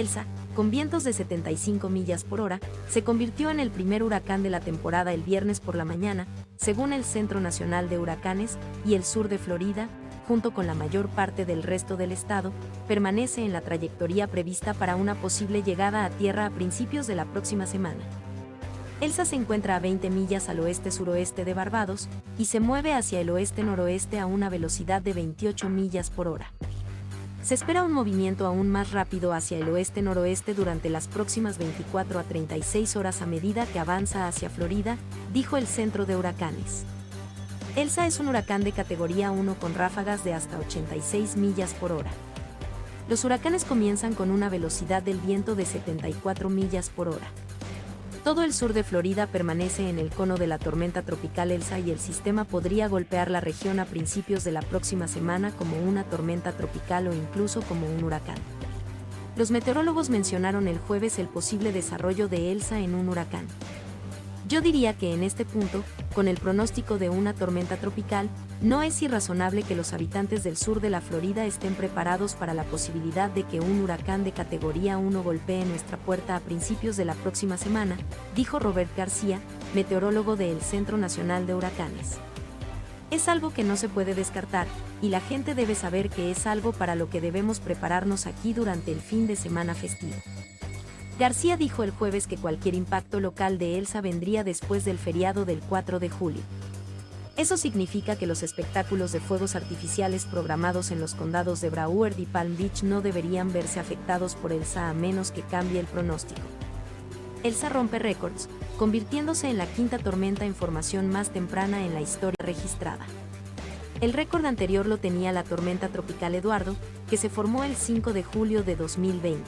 Elsa, con vientos de 75 millas por hora, se convirtió en el primer huracán de la temporada el viernes por la mañana, según el Centro Nacional de Huracanes, y el sur de Florida, junto con la mayor parte del resto del estado, permanece en la trayectoria prevista para una posible llegada a tierra a principios de la próxima semana. Elsa se encuentra a 20 millas al oeste-suroeste de Barbados y se mueve hacia el oeste-noroeste a una velocidad de 28 millas por hora. Se espera un movimiento aún más rápido hacia el oeste-noroeste durante las próximas 24 a 36 horas a medida que avanza hacia Florida, dijo el Centro de Huracanes. Elsa es un huracán de categoría 1 con ráfagas de hasta 86 millas por hora. Los huracanes comienzan con una velocidad del viento de 74 millas por hora. Todo el sur de Florida permanece en el cono de la tormenta tropical Elsa y el sistema podría golpear la región a principios de la próxima semana como una tormenta tropical o incluso como un huracán. Los meteorólogos mencionaron el jueves el posible desarrollo de Elsa en un huracán. Yo diría que en este punto, con el pronóstico de una tormenta tropical, no es irrazonable que los habitantes del sur de la Florida estén preparados para la posibilidad de que un huracán de categoría 1 golpee nuestra puerta a principios de la próxima semana, dijo Robert García, meteorólogo del Centro Nacional de Huracanes. Es algo que no se puede descartar, y la gente debe saber que es algo para lo que debemos prepararnos aquí durante el fin de semana festivo. García dijo el jueves que cualquier impacto local de Elsa vendría después del feriado del 4 de julio. Eso significa que los espectáculos de fuegos artificiales programados en los condados de Broward y Palm Beach no deberían verse afectados por Elsa a menos que cambie el pronóstico. Elsa rompe récords, convirtiéndose en la quinta tormenta en formación más temprana en la historia registrada. El récord anterior lo tenía la tormenta tropical Eduardo, que se formó el 5 de julio de 2020.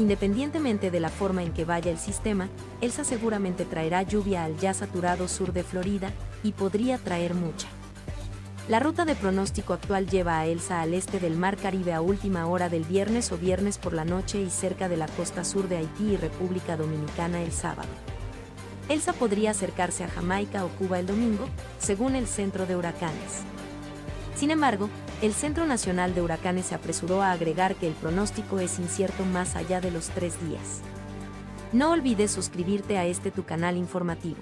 Independientemente de la forma en que vaya el sistema, Elsa seguramente traerá lluvia al ya saturado sur de Florida y podría traer mucha. La ruta de pronóstico actual lleva a Elsa al este del Mar Caribe a última hora del viernes o viernes por la noche y cerca de la costa sur de Haití y República Dominicana el sábado. Elsa podría acercarse a Jamaica o Cuba el domingo, según el Centro de Huracanes. Sin embargo, el Centro Nacional de Huracanes se apresuró a agregar que el pronóstico es incierto más allá de los tres días. No olvides suscribirte a este tu canal informativo.